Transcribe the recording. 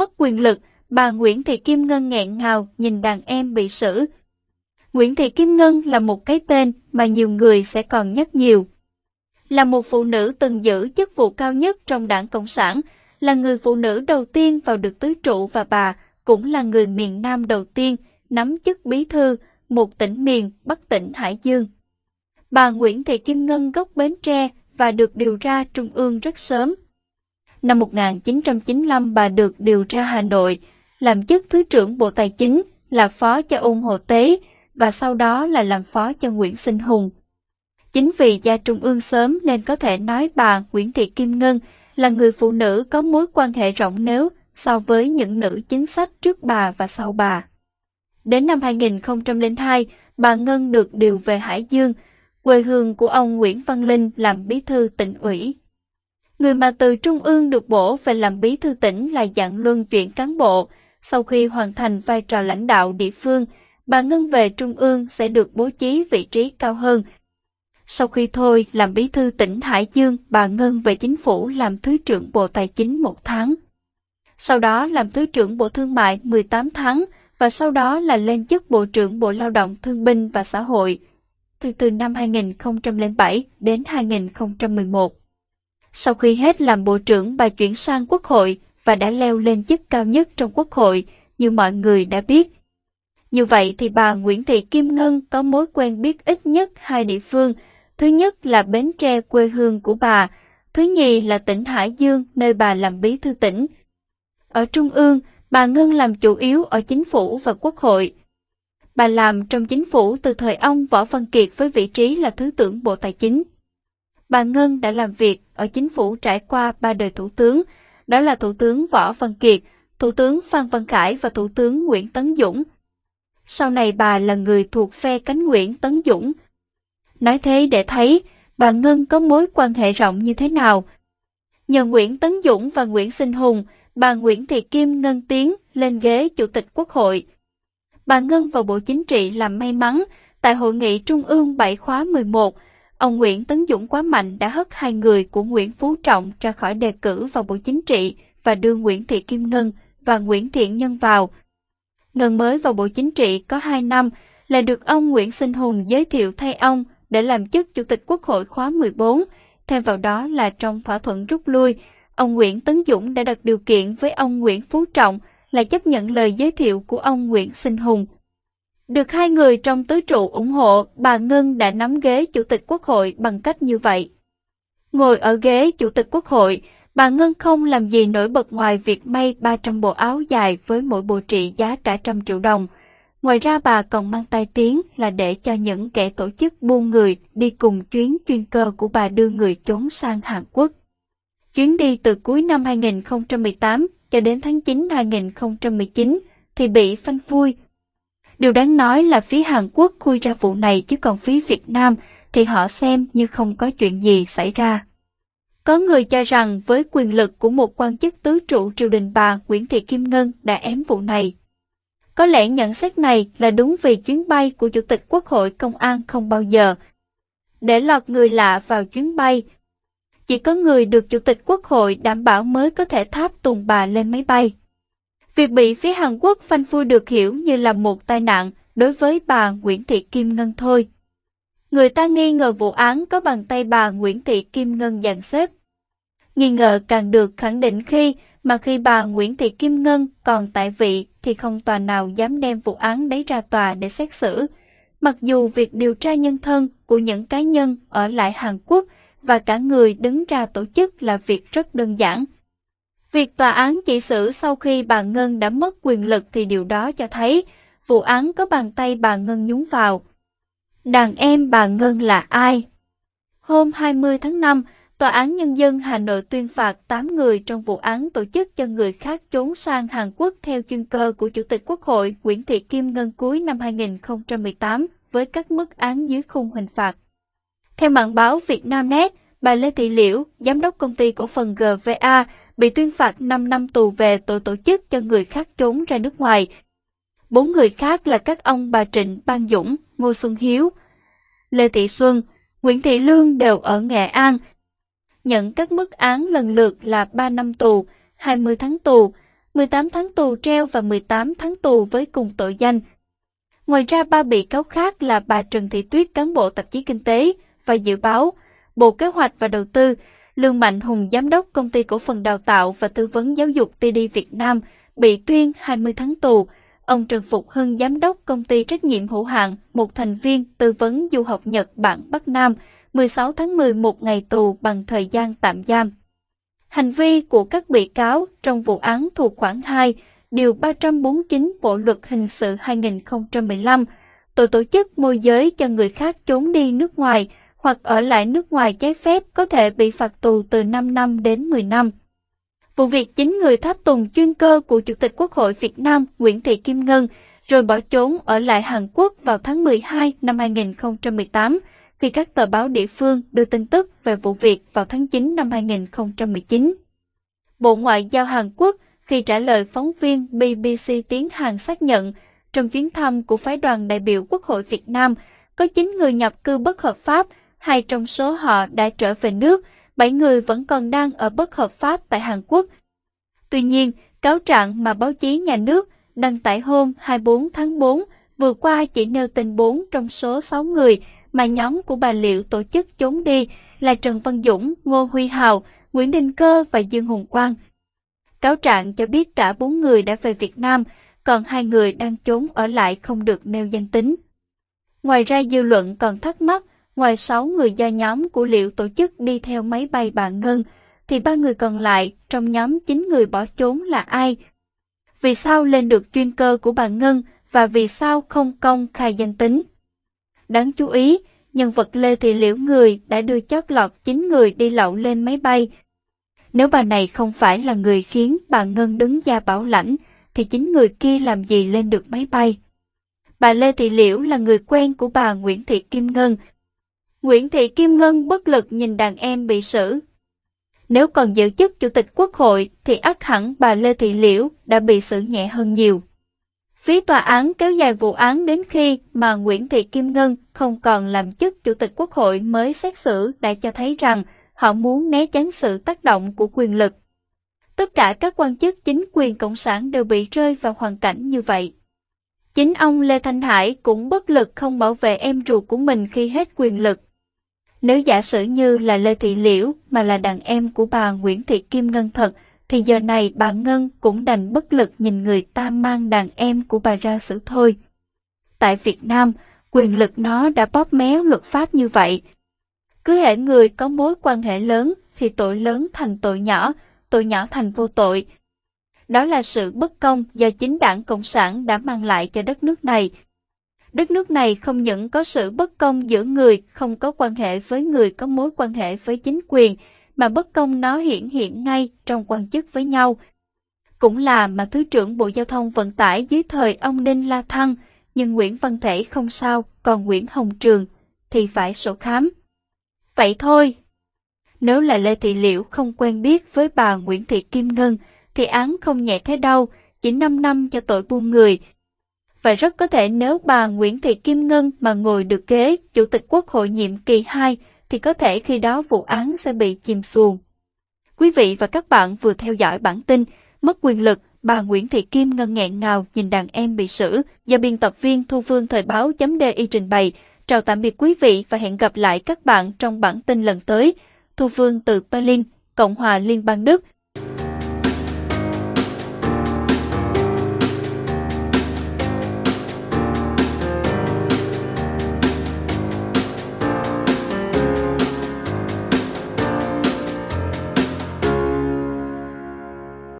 Mất quyền lực, bà Nguyễn Thị Kim Ngân nghẹn ngào nhìn đàn em bị xử. Nguyễn Thị Kim Ngân là một cái tên mà nhiều người sẽ còn nhắc nhiều. Là một phụ nữ từng giữ chức vụ cao nhất trong đảng Cộng sản, là người phụ nữ đầu tiên vào được tứ trụ và bà cũng là người miền Nam đầu tiên nắm chức bí thư một tỉnh miền Bắc tỉnh Hải Dương. Bà Nguyễn Thị Kim Ngân gốc Bến Tre và được điều ra Trung ương rất sớm. Năm 1995 bà được điều ra Hà Nội, làm chức Thứ trưởng Bộ Tài chính, là phó cho ung Hồ Tế và sau đó là làm phó cho Nguyễn Sinh Hùng. Chính vì gia Trung ương sớm nên có thể nói bà Nguyễn Thị Kim Ngân là người phụ nữ có mối quan hệ rộng nếu so với những nữ chính sách trước bà và sau bà. Đến năm 2002, bà Ngân được điều về Hải Dương, quê hương của ông Nguyễn Văn Linh làm bí thư tỉnh ủy. Người mà từ Trung ương được bổ về làm bí thư tỉnh là dạng luân chuyển cán bộ. Sau khi hoàn thành vai trò lãnh đạo địa phương, bà Ngân về Trung ương sẽ được bố trí vị trí cao hơn. Sau khi thôi làm bí thư tỉnh Hải Dương, bà Ngân về chính phủ làm Thứ trưởng Bộ Tài chính một tháng. Sau đó làm Thứ trưởng Bộ Thương mại 18 tháng và sau đó là lên chức Bộ trưởng Bộ Lao động Thương binh và Xã hội từ từ năm 2007 đến 2011. Sau khi hết làm bộ trưởng bà chuyển sang quốc hội và đã leo lên chức cao nhất trong quốc hội như mọi người đã biết. Như vậy thì bà Nguyễn Thị Kim Ngân có mối quen biết ít nhất hai địa phương. Thứ nhất là Bến Tre quê hương của bà, thứ nhì là tỉnh Hải Dương nơi bà làm bí thư tỉnh. Ở Trung ương, bà Ngân làm chủ yếu ở chính phủ và quốc hội. Bà làm trong chính phủ từ thời ông Võ Văn Kiệt với vị trí là Thứ trưởng Bộ Tài chính. Bà Ngân đã làm việc ở chính phủ trải qua ba đời thủ tướng, đó là Thủ tướng Võ Văn Kiệt, Thủ tướng Phan Văn Khải và Thủ tướng Nguyễn Tấn Dũng. Sau này bà là người thuộc phe cánh Nguyễn Tấn Dũng. Nói thế để thấy bà Ngân có mối quan hệ rộng như thế nào. Nhờ Nguyễn Tấn Dũng và Nguyễn Sinh Hùng, bà Nguyễn Thị Kim Ngân tiến lên ghế Chủ tịch Quốc hội. Bà Ngân vào Bộ Chính trị làm may mắn, tại Hội nghị Trung ương 7 khóa 11, ông Nguyễn Tấn Dũng quá mạnh đã hất hai người của Nguyễn Phú Trọng ra khỏi đề cử vào Bộ Chính trị và đưa Nguyễn Thị Kim Ngân và Nguyễn Thiện Nhân vào. Ngân mới vào Bộ Chính trị có 2 năm là được ông Nguyễn Sinh Hùng giới thiệu thay ông để làm chức Chủ tịch Quốc hội khóa 14, thêm vào đó là trong thỏa thuận rút lui, ông Nguyễn Tấn Dũng đã đặt điều kiện với ông Nguyễn Phú Trọng là chấp nhận lời giới thiệu của ông Nguyễn Sinh Hùng. Được hai người trong tứ trụ ủng hộ, bà Ngân đã nắm ghế Chủ tịch Quốc hội bằng cách như vậy. Ngồi ở ghế Chủ tịch Quốc hội, bà Ngân không làm gì nổi bật ngoài việc may 300 bộ áo dài với mỗi bộ trị giá cả trăm triệu đồng. Ngoài ra bà còn mang tai tiếng là để cho những kẻ tổ chức buôn người đi cùng chuyến chuyên cơ của bà đưa người trốn sang Hàn Quốc. Chuyến đi từ cuối năm 2018 cho đến tháng 9 2019 thì bị phanh phui. Điều đáng nói là phía Hàn Quốc khui ra vụ này chứ còn phía Việt Nam thì họ xem như không có chuyện gì xảy ra. Có người cho rằng với quyền lực của một quan chức tứ trụ triều đình bà Nguyễn Thị Kim Ngân đã ém vụ này. Có lẽ nhận xét này là đúng vì chuyến bay của Chủ tịch Quốc hội Công an không bao giờ để lọt người lạ vào chuyến bay, chỉ có người được Chủ tịch Quốc hội đảm bảo mới có thể tháp tùng bà lên máy bay. Việc bị phía Hàn Quốc phanh phui được hiểu như là một tai nạn đối với bà Nguyễn Thị Kim Ngân thôi. Người ta nghi ngờ vụ án có bàn tay bà Nguyễn Thị Kim Ngân dàn xếp. Nghi ngờ càng được khẳng định khi, mà khi bà Nguyễn Thị Kim Ngân còn tại vị thì không tòa nào dám đem vụ án đấy ra tòa để xét xử. Mặc dù việc điều tra nhân thân của những cá nhân ở lại Hàn Quốc và cả người đứng ra tổ chức là việc rất đơn giản. Việc tòa án chỉ xử sau khi bà Ngân đã mất quyền lực thì điều đó cho thấy vụ án có bàn tay bà Ngân nhúng vào. Đàn em bà Ngân là ai? Hôm 20 tháng 5, Tòa án Nhân dân Hà Nội tuyên phạt 8 người trong vụ án tổ chức cho người khác trốn sang Hàn Quốc theo chuyên cơ của Chủ tịch Quốc hội Nguyễn Thị Kim Ngân cuối năm 2018 với các mức án dưới khung hình phạt. Theo mạng báo Việt Nam Net, bà Lê Thị Liễu, giám đốc công ty cổ phần GVA, bị tuyên phạt 5 năm tù về tội tổ chức cho người khác trốn ra nước ngoài. Bốn người khác là các ông bà Trịnh Ban Dũng, Ngô Xuân Hiếu, Lê Thị Xuân, Nguyễn Thị Lương đều ở Nghệ An. Nhận các mức án lần lượt là 3 năm tù, 20 tháng tù, 18 tháng tù treo và 18 tháng tù với cùng tội danh. Ngoài ra ba bị cáo khác là bà Trần Thị Tuyết cán bộ tạp chí Kinh tế và Dự báo, Bộ Kế hoạch và Đầu tư, Lương Mạnh Hùng giám đốc công ty cổ phần đào tạo và tư vấn giáo dục TD Việt Nam bị tuyên 20 tháng tù. Ông Trần Phục Hưng giám đốc công ty trách nhiệm hữu hạn, một thành viên tư vấn du học Nhật Bản Bắc Nam, 16 tháng 11 ngày tù bằng thời gian tạm giam. Hành vi của các bị cáo trong vụ án thuộc khoản 2, điều 349 Bộ luật hình sự 2015, tội tổ chức môi giới cho người khác trốn đi nước ngoài hoặc ở lại nước ngoài trái phép có thể bị phạt tù từ 5 năm đến 10 năm. Vụ việc chính người tháp tùng chuyên cơ của Chủ tịch Quốc hội Việt Nam Nguyễn Thị Kim Ngân rồi bỏ trốn ở lại Hàn Quốc vào tháng 12 năm 2018 khi các tờ báo địa phương đưa tin tức về vụ việc vào tháng 9 năm 2019. Bộ Ngoại giao Hàn Quốc khi trả lời phóng viên BBC tiếng Hàn xác nhận trong chuyến thăm của phái đoàn đại biểu Quốc hội Việt Nam có 9 người nhập cư bất hợp pháp, hai trong số họ đã trở về nước, bảy người vẫn còn đang ở bất hợp pháp tại Hàn Quốc. Tuy nhiên, cáo trạng mà báo chí nhà nước đăng tải hôm 24 tháng 4 vừa qua chỉ nêu tên 4 trong số 6 người mà nhóm của bà Liệu tổ chức trốn đi là Trần Văn Dũng, Ngô Huy Hào, Nguyễn Đình Cơ và Dương Hùng Quang. Cáo trạng cho biết cả bốn người đã về Việt Nam, còn hai người đang trốn ở lại không được nêu danh tính. Ngoài ra dư luận còn thắc mắc, ngoài 6 người do nhóm của Liệu tổ chức đi theo máy bay bà Ngân, thì ba người còn lại trong nhóm 9 người bỏ trốn là ai? Vì sao lên được chuyên cơ của bà Ngân và vì sao không công khai danh tính? Đáng chú ý, nhân vật Lê Thị Liễu người đã đưa chót lọt 9 người đi lậu lên máy bay. Nếu bà này không phải là người khiến bà Ngân đứng ra bảo lãnh, thì chính người kia làm gì lên được máy bay? Bà Lê Thị Liễu là người quen của bà Nguyễn Thị Kim Ngân. Nguyễn Thị Kim Ngân bất lực nhìn đàn em bị xử. Nếu còn giữ chức Chủ tịch Quốc hội thì ắt hẳn bà Lê Thị Liễu đã bị xử nhẹ hơn nhiều. Phía tòa án kéo dài vụ án đến khi mà Nguyễn Thị Kim Ngân không còn làm chức Chủ tịch Quốc hội mới xét xử đã cho thấy rằng họ muốn né tránh sự tác động của quyền lực. Tất cả các quan chức chính quyền Cộng sản đều bị rơi vào hoàn cảnh như vậy. Chính ông Lê Thanh Hải cũng bất lực không bảo vệ em ruột của mình khi hết quyền lực. Nếu giả sử như là Lê Thị Liễu mà là đàn em của bà Nguyễn Thị Kim Ngân thật, thì giờ này bà Ngân cũng đành bất lực nhìn người ta mang đàn em của bà ra xử thôi. Tại Việt Nam, quyền lực nó đã bóp méo luật pháp như vậy. Cứ hệ người có mối quan hệ lớn thì tội lớn thành tội nhỏ, tội nhỏ thành vô tội. Đó là sự bất công do chính đảng Cộng sản đã mang lại cho đất nước này. Đất nước này không những có sự bất công giữa người không có quan hệ với người có mối quan hệ với chính quyền, mà bất công nó hiển hiện ngay trong quan chức với nhau. Cũng là mà Thứ trưởng Bộ Giao thông Vận tải dưới thời ông Đinh La Thăng, nhưng Nguyễn Văn Thể không sao, còn Nguyễn Hồng Trường thì phải sổ khám. Vậy thôi. Nếu là Lê Thị Liễu không quen biết với bà Nguyễn Thị Kim Ngân, thì án không nhẹ thế đâu, chỉ 5 năm cho tội buôn người. Và rất có thể nếu bà Nguyễn Thị Kim Ngân mà ngồi được ghế Chủ tịch Quốc hội nhiệm kỳ 2 thì có thể khi đó vụ án sẽ bị chìm xuồng. Quý vị và các bạn vừa theo dõi bản tin Mất quyền lực, bà Nguyễn Thị Kim ngân nghẹn ngào nhìn đàn em bị xử do biên tập viên Thu Phương Thời Báo .di trình bày. Chào tạm biệt quý vị và hẹn gặp lại các bạn trong bản tin lần tới. Thu Phương từ Berlin, Cộng hòa Liên bang Đức.